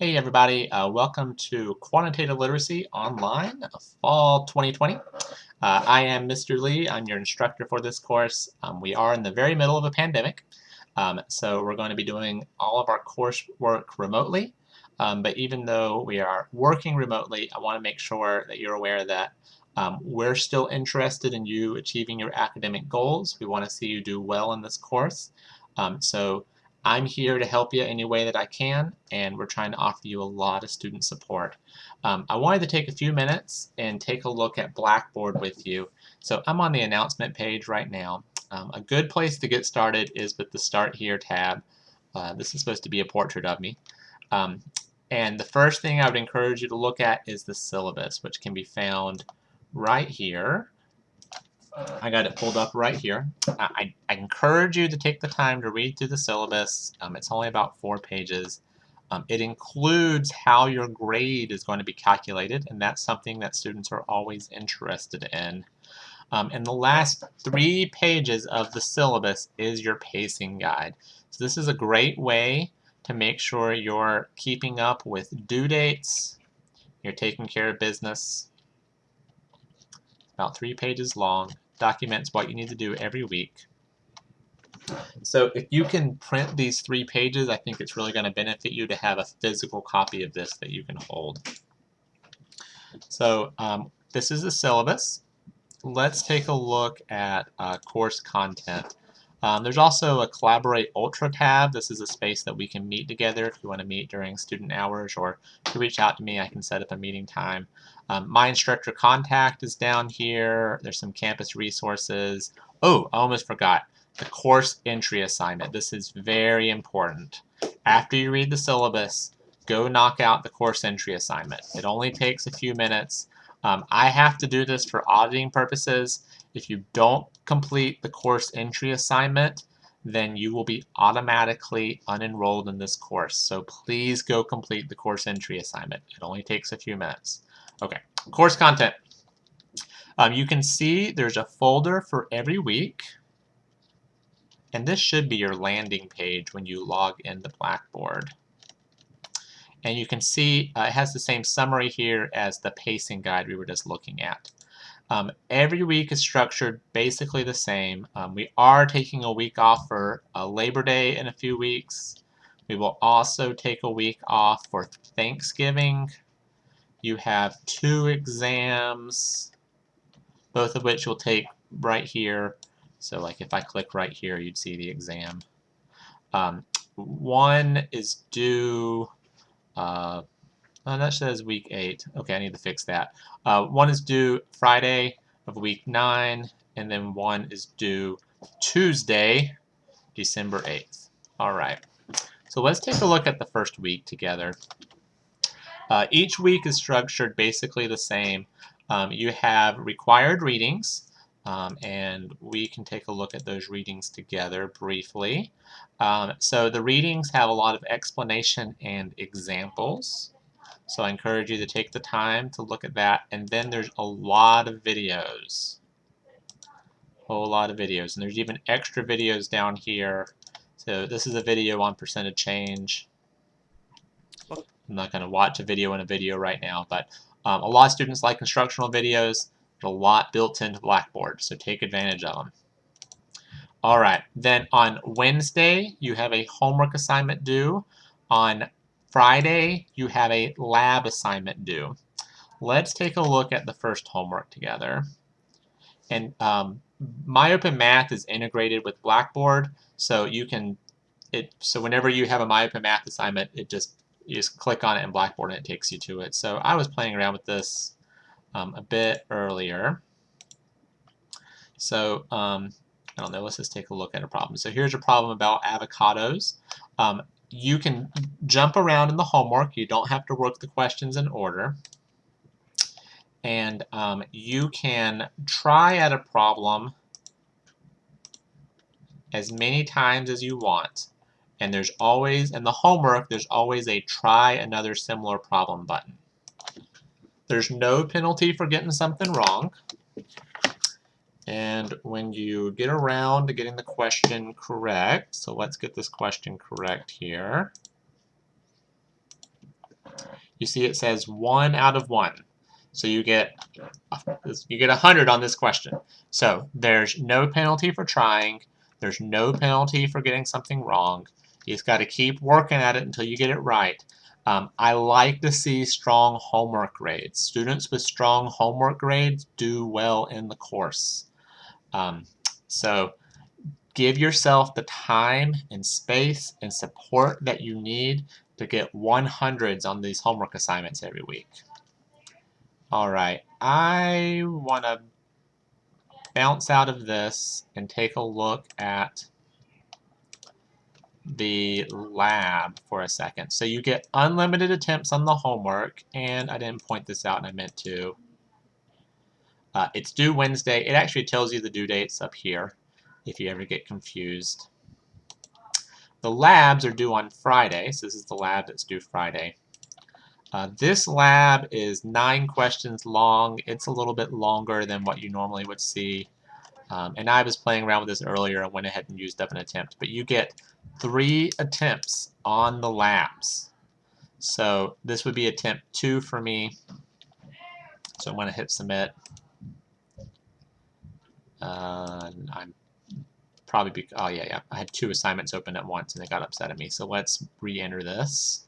Hey everybody, uh, welcome to Quantitative Literacy Online Fall 2020. Uh, I am Mr. Lee, I'm your instructor for this course. Um, we are in the very middle of a pandemic, um, so we're going to be doing all of our coursework remotely. Um, but even though we are working remotely, I want to make sure that you're aware that um, we're still interested in you achieving your academic goals. We want to see you do well in this course. Um, so I'm here to help you any way that I can, and we're trying to offer you a lot of student support. Um, I wanted to take a few minutes and take a look at Blackboard with you. So I'm on the announcement page right now. Um, a good place to get started is with the Start Here tab. Uh, this is supposed to be a portrait of me. Um, and the first thing I would encourage you to look at is the syllabus, which can be found right here. I got it pulled up right here. I, I, encourage you to take the time to read through the syllabus. Um, it's only about four pages. Um, it includes how your grade is going to be calculated, and that's something that students are always interested in. Um, and the last three pages of the syllabus is your pacing guide. So this is a great way to make sure you're keeping up with due dates, you're taking care of business, about three pages long, documents what you need to do every week. So if you can print these three pages, I think it's really going to benefit you to have a physical copy of this that you can hold. So um, this is the syllabus. Let's take a look at uh, course content. Um, there's also a Collaborate Ultra tab. This is a space that we can meet together if you want to meet during student hours or to reach out to me, I can set up a meeting time. Um, my instructor contact is down here. There's some campus resources. Oh, I almost forgot. The course entry assignment. This is very important. After you read the syllabus, go knock out the course entry assignment. It only takes a few minutes. Um, I have to do this for auditing purposes. If you don't complete the course entry assignment, then you will be automatically unenrolled in this course. So please go complete the course entry assignment. It only takes a few minutes. Okay, course content. Um, you can see there's a folder for every week. And this should be your landing page when you log in into Blackboard. And you can see uh, it has the same summary here as the pacing guide we were just looking at. Um, every week is structured basically the same. Um, we are taking a week off for uh, Labor Day in a few weeks. We will also take a week off for Thanksgiving. You have two exams, both of which you'll take right here. So like if I click right here, you'd see the exam. Um, one is due uh, uh, that says week 8. Okay, I need to fix that. Uh, one is due Friday of week 9, and then one is due Tuesday, December 8th. All right. So let's take a look at the first week together. Uh, each week is structured basically the same. Um, you have required readings, um, and we can take a look at those readings together briefly. Um, so the readings have a lot of explanation and examples. So I encourage you to take the time to look at that. And then there's a lot of videos. A whole lot of videos. And there's even extra videos down here. So this is a video on percentage change. I'm not going to watch a video in a video right now, but um, a lot of students like instructional videos. There's a lot built into Blackboard, so take advantage of them. All right, then on Wednesday, you have a homework assignment due. On Friday, you have a lab assignment due. Let's take a look at the first homework together. And um, MyOpenMath is integrated with Blackboard, so you can, it. so whenever you have a MyOpenMath assignment, it just, you just click on it in Blackboard and it takes you to it. So I was playing around with this um, a bit earlier. So um, I don't know, let's just take a look at a problem. So here's a problem about avocados. Um, you can jump around in the homework. You don't have to work the questions in order. And um, you can try at a problem as many times as you want. And there's always, in the homework, there's always a try another similar problem button. There's no penalty for getting something wrong. And when you get around to getting the question correct, so let's get this question correct here. you see it says one out of one. So you get you get 100 on this question. So there's no penalty for trying. There's no penalty for getting something wrong. You just got to keep working at it until you get it right. Um, I like to see strong homework grades. Students with strong homework grades do well in the course. Um, so give yourself the time and space and support that you need to get 100s on these homework assignments every week. All right, I want to bounce out of this and take a look at the lab for a second. So you get unlimited attempts on the homework, and I didn't point this out and I meant to. Uh, it's due Wednesday. It actually tells you the due dates up here if you ever get confused. The labs are due on Friday, so this is the lab that's due Friday. Uh, this lab is nine questions long. It's a little bit longer than what you normally would see. Um, and I was playing around with this earlier and went ahead and used up an attempt. But you get three attempts on the labs. So this would be attempt two for me. So I'm going to hit submit. Uh, I'm probably, be, oh yeah, yeah, I had two assignments open at once and they got upset at me. So let's re-enter this.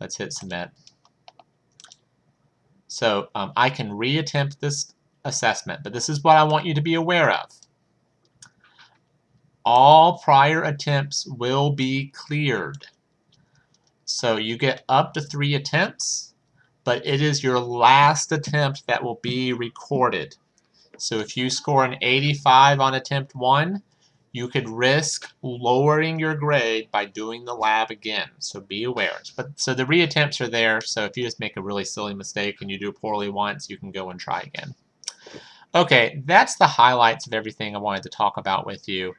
Let's hit submit. So um, I can reattempt this assessment, but this is what I want you to be aware of. All prior attempts will be cleared. So you get up to three attempts, but it is your last attempt that will be recorded. So if you score an 85 on attempt one, you could risk lowering your grade by doing the lab again. So be aware. But so the reattempts are there. So if you just make a really silly mistake and you do poorly once, you can go and try again. Okay, that's the highlights of everything I wanted to talk about with you.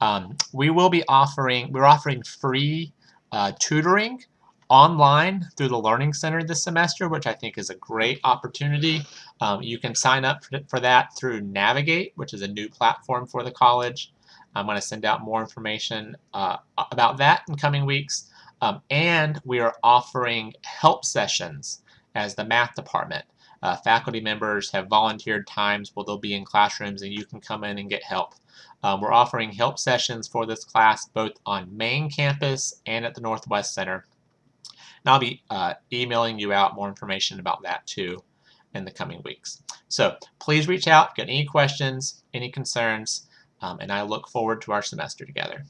Um, we will be offering, we're offering free uh, tutoring online through the Learning Center this semester, which I think is a great opportunity. Um, you can sign up for that through Navigate, which is a new platform for the college. I'm going to send out more information uh, about that in coming weeks. Um, and we are offering help sessions as the math department. Uh, faculty members have volunteered times where they'll be in classrooms and you can come in and get help. Um, we're offering help sessions for this class both on main campus and at the Northwest Center. And I'll be uh, emailing you out more information about that too in the coming weeks. So please reach out, get any questions, any concerns, um, and I look forward to our semester together.